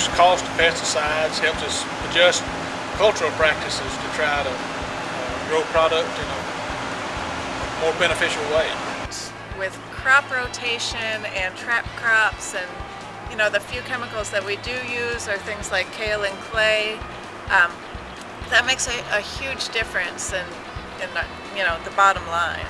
reduce cost of pesticides, helps us adjust cultural practices to try to uh, grow product in a more beneficial way. With crop rotation and trap crops and you know the few chemicals that we do use are things like kaolin clay. Um, that makes a, a huge difference in, in you know the bottom line.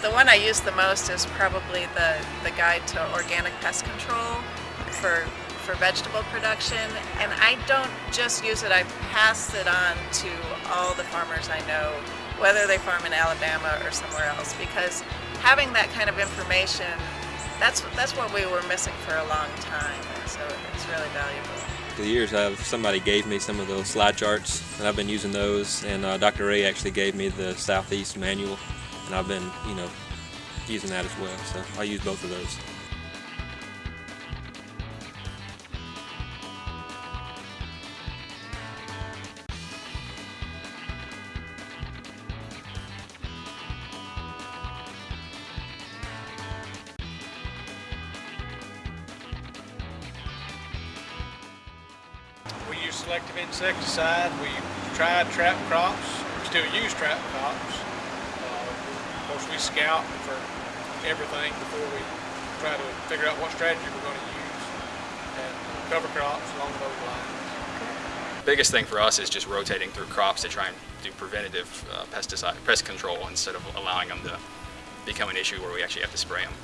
The one I use the most is probably the, the guide to organic pest control for, for vegetable production. And I don't just use it, I pass it on to all the farmers I know, whether they farm in Alabama or somewhere else, because having that kind of information, that's, that's what we were missing for a long time. So it's really valuable. The years, I've, somebody gave me some of those slide charts, and I've been using those. And uh, Dr. Ray actually gave me the Southeast manual, and I've been, you know, using that as well. So I use both of those. We use selective insecticide. We tried trap crops. We still use trap crops. Of course, we scout for everything before we try to figure out what strategy we're going to use. And cover crops along those lines. biggest thing for us is just rotating through crops to try and do preventative uh, pesticide pest control instead of allowing them to become an issue where we actually have to spray them.